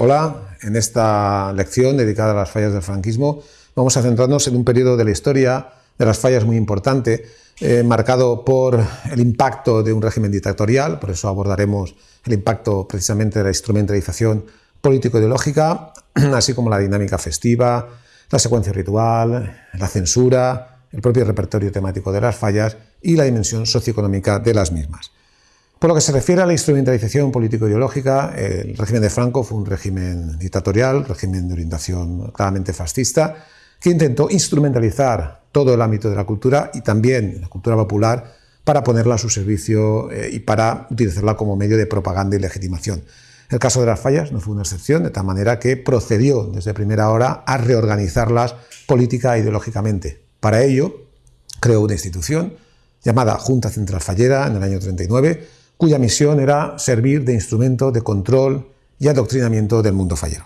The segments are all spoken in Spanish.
Hola, en esta lección dedicada a las fallas del franquismo vamos a centrarnos en un periodo de la historia de las fallas muy importante, eh, marcado por el impacto de un régimen dictatorial, por eso abordaremos el impacto precisamente de la instrumentalización político-ideológica, así como la dinámica festiva, la secuencia ritual, la censura, el propio repertorio temático de las fallas y la dimensión socioeconómica de las mismas. Por lo que se refiere a la instrumentalización político-ideológica, el régimen de Franco fue un régimen dictatorial, régimen de orientación claramente fascista, que intentó instrumentalizar todo el ámbito de la cultura y también la cultura popular para ponerla a su servicio eh, y para utilizarla como medio de propaganda y legitimación. El caso de las fallas no fue una excepción, de tal manera que procedió desde primera hora a reorganizarlas política e ideológicamente. Para ello, creó una institución llamada Junta Central Fallera en el año 39, cuya misión era servir de instrumento de control y adoctrinamiento del mundo fallero.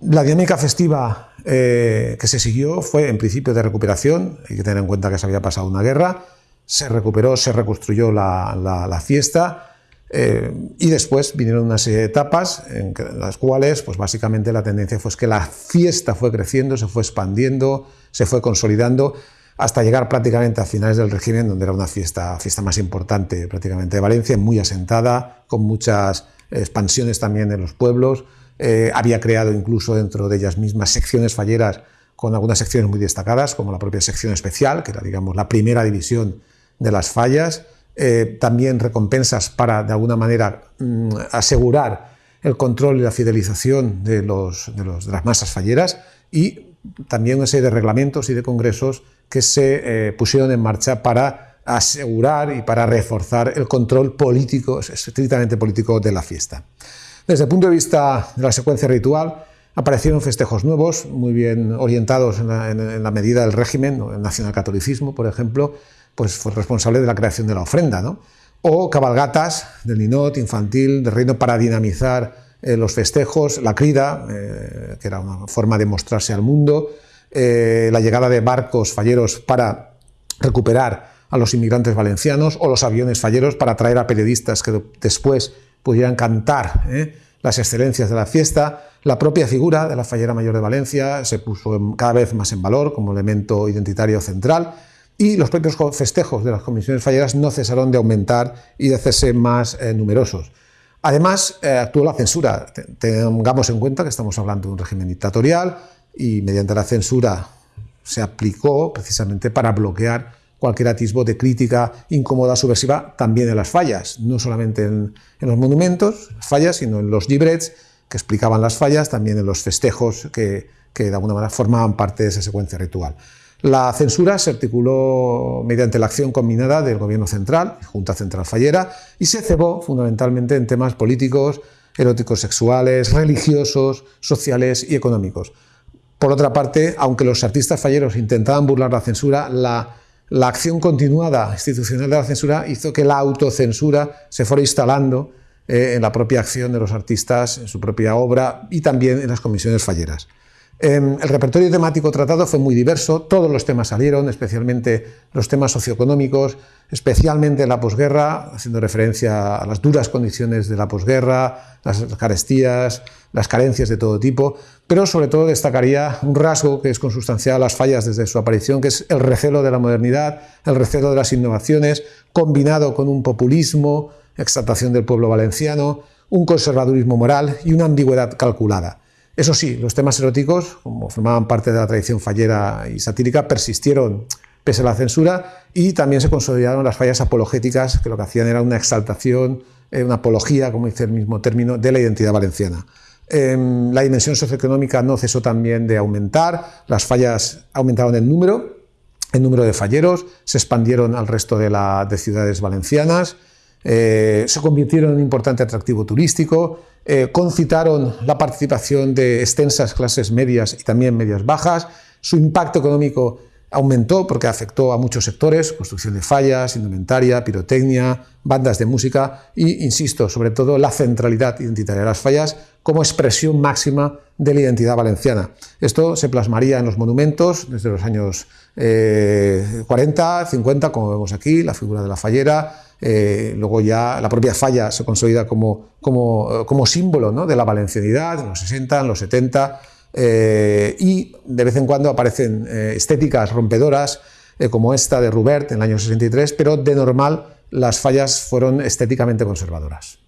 La dinámica festiva eh, que se siguió fue en principio de recuperación, hay que tener en cuenta que se había pasado una guerra, se recuperó, se reconstruyó la, fiesta eh, y después vinieron una serie de etapas en, las cuales pues básicamente la tendencia fue que la fiesta fue creciendo, se fue expandiendo, se fue consolidando hasta llegar prácticamente a finales del régimen, donde era una fiesta, fiesta más importante prácticamente de Valencia, muy asentada, con muchas expansiones también en los pueblos. Eh, había creado incluso dentro de ellas mismas secciones falleras con algunas secciones muy destacadas, como la propia sección especial, que era digamos, la primera división de las fallas. Eh, también recompensas para, de alguna manera, mm, asegurar el control y la fidelización de, los, de, las masas falleras y también una serie de reglamentos y de congresos que se eh, pusieron en marcha para asegurar y para reforzar el control político, estrictamente político de la fiesta. Desde el punto de vista de la secuencia ritual, aparecieron festejos nuevos, muy bien orientados en la, medida del régimen, el nacionalcatolicismo, por ejemplo, pues fue responsable de la creación de la ofrenda, ¿no? o cabalgatas del ninot infantil, del reino para dinamizar eh, los festejos, la crida, eh, que era una forma de mostrarse al mundo, eh, la llegada de barcos falleros para recuperar a los inmigrantes valencianos o los aviones falleros para traer a periodistas que después pudieran cantar las excelencias de la fiesta. La propia figura de la fallera mayor de Valencia se puso cada vez más en valor como elemento identitario central y los propios festejos de las comisiones falleras no cesaron de aumentar y de hacerse más eh, numerosos. Además, actuó la censura. Tengamos en cuenta que estamos hablando de un régimen dictatorial, y mediante la censura se aplicó precisamente para bloquear cualquier atisbo de crítica incómoda, subversiva, también en las fallas, no solamente en, los monumentos, las fallas, sino en los librets que explicaban las fallas, también en los festejos que, que de alguna manera formaban parte de esa secuencia ritual. La censura se articuló mediante la acción combinada del Gobierno Central, Junta Central Fallera, y se cebó fundamentalmente en temas políticos, eróticos sexuales, religiosos, sociales y económicos. Por otra parte, aunque los artistas falleros intentaban burlar la censura, la, acción continuada institucional de la censura hizo que la autocensura se fuera instalando eh, en la propia acción de los artistas, en su propia obra y también en las comisiones falleras. Em, el repertorio temático tratado fue muy diverso, todos los temas salieron, especialmente los temas socioeconómicos, especialmente en la posguerra, haciendo referencia a las duras condiciones de la posguerra, las carestías, las carencias de todo tipo, pero sobre todo destacaría un rasgo que es consustancial a las fallas desde su aparición, que es el recelo de la modernidad, el recelo de las innovaciones, combinado con un populismo, exaltación del pueblo valenciano, un conservadurismo moral y una ambigüedad calculada. Eso sí, los temas eróticos, como formaban parte de la tradición fallera y satírica, persistieron pese a la censura y también se consolidaron las fallas apologéticas, que lo que hacían era una exaltación, eh, una apología, como dice el mismo término, de la identidad valenciana. Em, la dimensión socioeconómica no cesó también de aumentar, las fallas aumentaron en número, el número de falleros, se expandieron al resto de, de ciudades valencianas, eh, se convirtieron en un importante atractivo turístico, eh, concitaron la participación de extensas clases medias y también medias bajas, su impacto económico aumentó porque afectó a muchos sectores, construcción de fallas, indumentaria, pirotecnia, bandas de música y, insisto, sobre todo la centralidad identitaria de las fallas como expresión máxima de la identidad valenciana. Esto se plasmaría en los monumentos desde los años 40, eh, 50, como vemos aquí, la figura de la fallera, eh, luego ya la propia falla se consolida como, como, como símbolo ¿no? de la valencianidad en los 60, en los 70, y de vez en cuando aparecen estéticas rompedoras, como esta de Rubert en el año 63, pero de normal las fallas fueron estéticamente conservadoras.